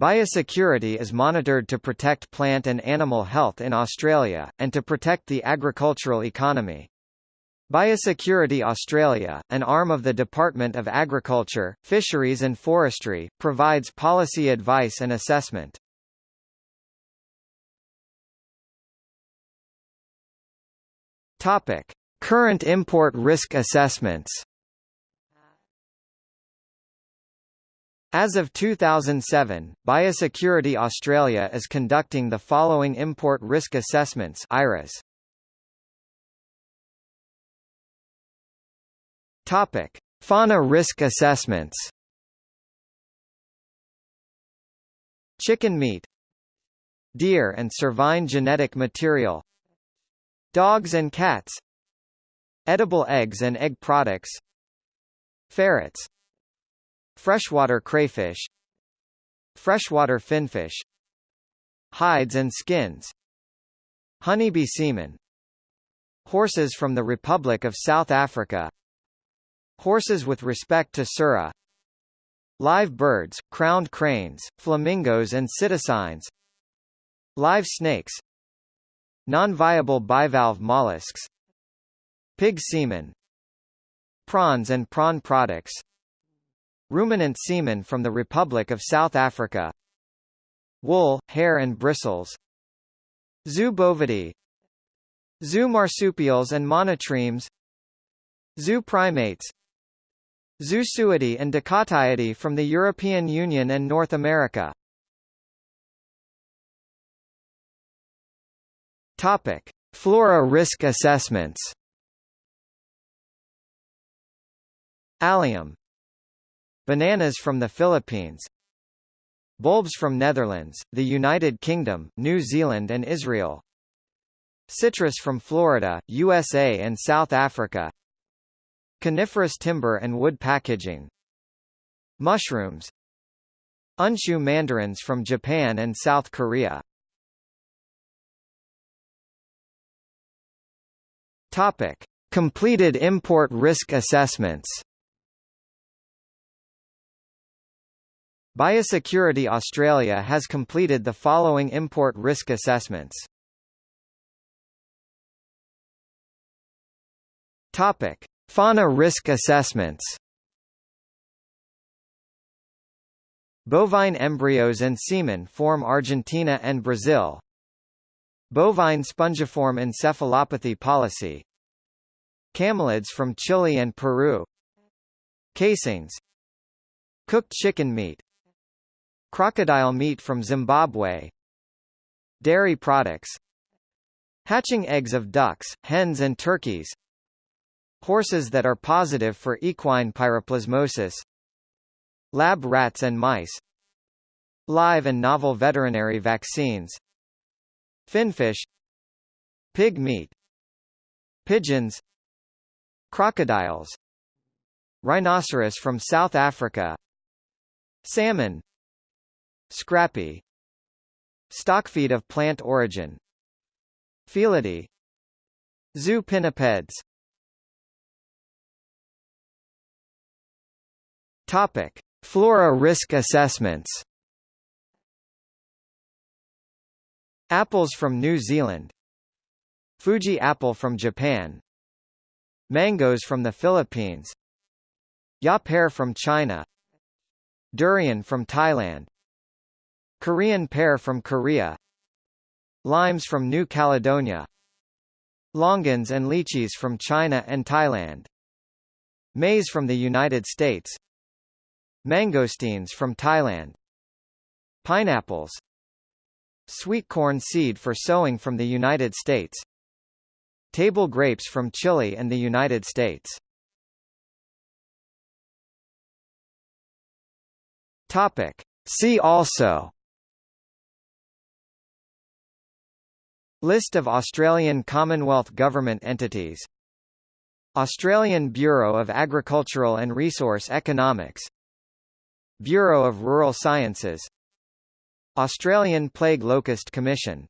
Biosecurity is monitored to protect plant and animal health in Australia, and to protect the agricultural economy. Biosecurity Australia, an arm of the Department of Agriculture, Fisheries and Forestry, provides policy advice and assessment. Current import risk assessments. As of 2007, Biosecurity Australia is conducting the following import risk assessments IRAS. Topic: Fauna risk assessments. Chicken meat Deer and cervine genetic material Dogs and cats Edible eggs and egg products Ferrets Freshwater crayfish Freshwater finfish Hides and skins Honeybee semen Horses from the Republic of South Africa Horses with respect to surra Live birds, crowned cranes, flamingos and psittacines Live snakes Non-viable bivalve mollusks Pig semen Prawns and prawn products Ruminant semen from the Republic of South Africa. Wool, hair and bristles. Zoo bovidae Zoo marsupials and monotremes. Zoo primates. Zoo Zoosuidae and Decatiidae from the European Union and North America. Topic: Flora risk assessments. Allium Bananas from the Philippines. Bulbs from Netherlands, the United Kingdom, New Zealand and Israel. Citrus from Florida, USA and South Africa. Coniferous timber and wood packaging. Mushrooms. Unshu mandarins from Japan and South Korea. Topic: Completed import risk assessments. Biosecurity Australia has completed the following import risk assessments. Topic: Fauna risk assessments. Bovine embryos and semen form Argentina and Brazil. Bovine spongiform encephalopathy policy Camelids from Chile and Peru Casings Cooked chicken meat Crocodile meat from Zimbabwe. Dairy products. Hatching eggs of ducks, hens and turkeys. Horses that are positive for equine piroplasmosis. Lab rats and mice. Live and novel veterinary vaccines. Finfish. Pig meat. Pigeons. Crocodiles. Rhinoceros from South Africa. Salmon Scrapie Stockfeed of plant origin Felidae Zoo pinnipeds Topic: Flora risk assessments. Apples from New Zealand. Fuji apple from Japan. Mangoes from the Philippines. Ya pear from China. Durian from Thailand Korean pear from Korea Limes from New Caledonia Longans and lychees from China and Thailand Maize from the United States Mangosteens from Thailand Pineapples Sweet corn seed for sowing from the United States Table grapes from Chile and the United States Topic. See also List of Australian Commonwealth Government entities. Australian Bureau of Agricultural and Resource Economics. Bureau of Rural Sciences. Australian Plague Locust Commission